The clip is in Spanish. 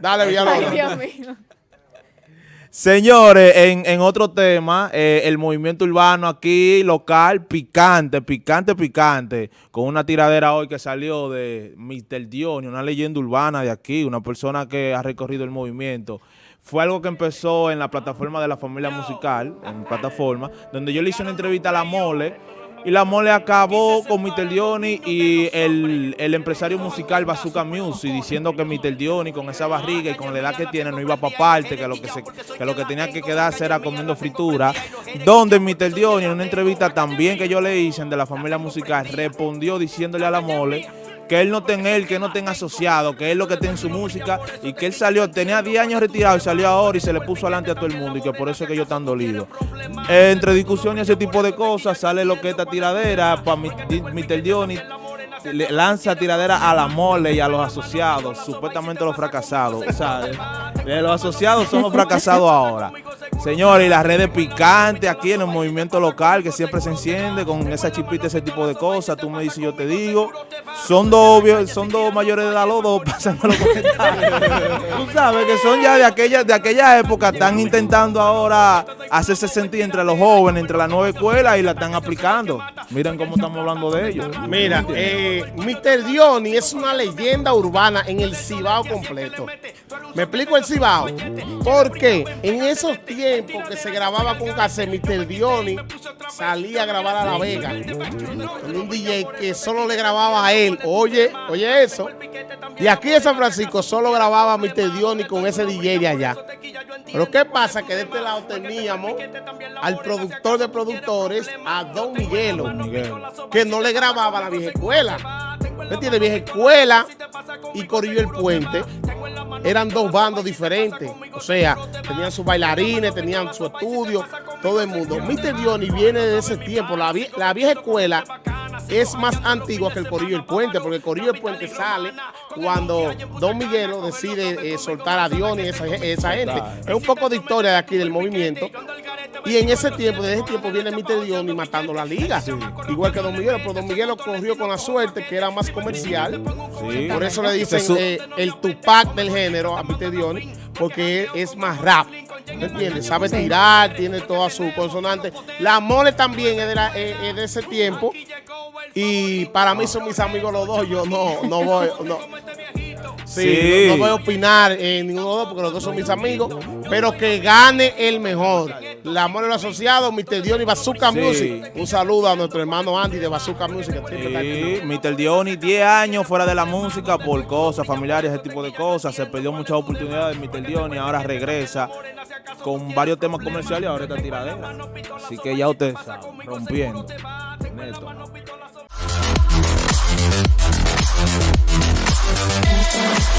Dale, Villalona. Ay, Dios mío. Señores, en, en otro tema, eh, el movimiento urbano aquí local, picante, picante, picante, con una tiradera hoy que salió de Mr. Dioni, una leyenda urbana de aquí, una persona que ha recorrido el movimiento. Fue algo que empezó en la plataforma de la familia musical, en plataforma, donde yo le hice una entrevista a La Mole, y La Mole acabó con Mr. Dioni y el, el empresario musical Bazooka Music diciendo que Mr. Dioni con esa barriga y con la edad que tiene no iba para parte, que lo que, se, que lo que tenía que quedarse era comiendo fritura. Donde Mr. Dioni en una entrevista también que yo le hice de la familia musical respondió diciéndole a La Mole que él no tenga él, que no tenga asociado, que él lo que tiene en su música y que él salió, tenía 10 años retirado y salió ahora y se le puso adelante a todo el mundo y que por eso es que ellos están dolidos. Entre discusiones y ese tipo de cosas sale lo que esta tiradera para Mr. Dioni le lanza tiradera a la mole y a los asociados, supuestamente los fracasados. O sea, eh, los asociados somos fracasados ahora. Señores, y las redes picantes aquí en el movimiento local que siempre se enciende con esa chipita, ese tipo de cosas. Tú me dices, yo te digo. Son dos, son dos mayores de edad los dos, pasando los comentarios. Tú sabes que son ya de aquella, de aquella época, están intentando ahora hacerse sentir entre los jóvenes, entre la nueva escuela y la están aplicando. Miren cómo estamos hablando de ellos. Mira, eh, Mr. Dioni es una leyenda urbana en el Cibao completo. ¿Me explico el Cibao? Porque en esos tiempos que se grababa con cassette, Mr. Dioni salía a grabar a La Vega. Con un DJ que solo le grababa a él. Oye, oye eso. Y aquí en San Francisco solo grababa Mr. Dioni con ese DJ de allá. Pero ¿qué pasa? Que de este lado teníamos al productor de productores, a Don Miguelo, que no le grababa a la vieja escuela. ¿Me entiendes? Vieja escuela y Corillo el Puente eran dos bandos diferentes. O sea, tenían sus bailarines, tenían su estudio, todo el mundo. Mr. Diony viene de ese tiempo. La, vie- la vieja escuela es más antigua que el Corillo el Puente, porque el Corillo el Puente sale cuando Don Miguelo decide eh, soltar a Diony y esa, esa gente. Es un poco de historia de aquí del movimiento. Y en ese tiempo, desde ese tiempo viene Mr. Diony matando la liga. Igual que Don Miguelo, pero Don Miguelo corrió con la suerte que era más comercial. Sí. Por eso le dicen eh, el Tupac del género a Mr. Diony, porque es más rap. ¿Me entiendes? Sabe tirar, tiene toda su consonante. La mole también es de, la- eh, es de ese tiempo. Y para mí son mis amigos los dos. Yo no, no voy. No. Sí, Sí. No, no voy a opinar en ninguno de los dos porque los dos son mis amigos. Pero que gane el mejor. La mole los asociados, Mr. Diony Bazooka Sí. Music. Un saludo a nuestro hermano Andy de Bazooka Music. que está. Sí, Mr. Diony, 10 años fuera de la música por cosas familiares, ese tipo de cosas. Se perdió muchas oportunidades. Mr. Diony ahora regresa con varios temas comerciales y ahora está tiradera. Así que ya usted sabe, rompiendo. Neto. Thank you.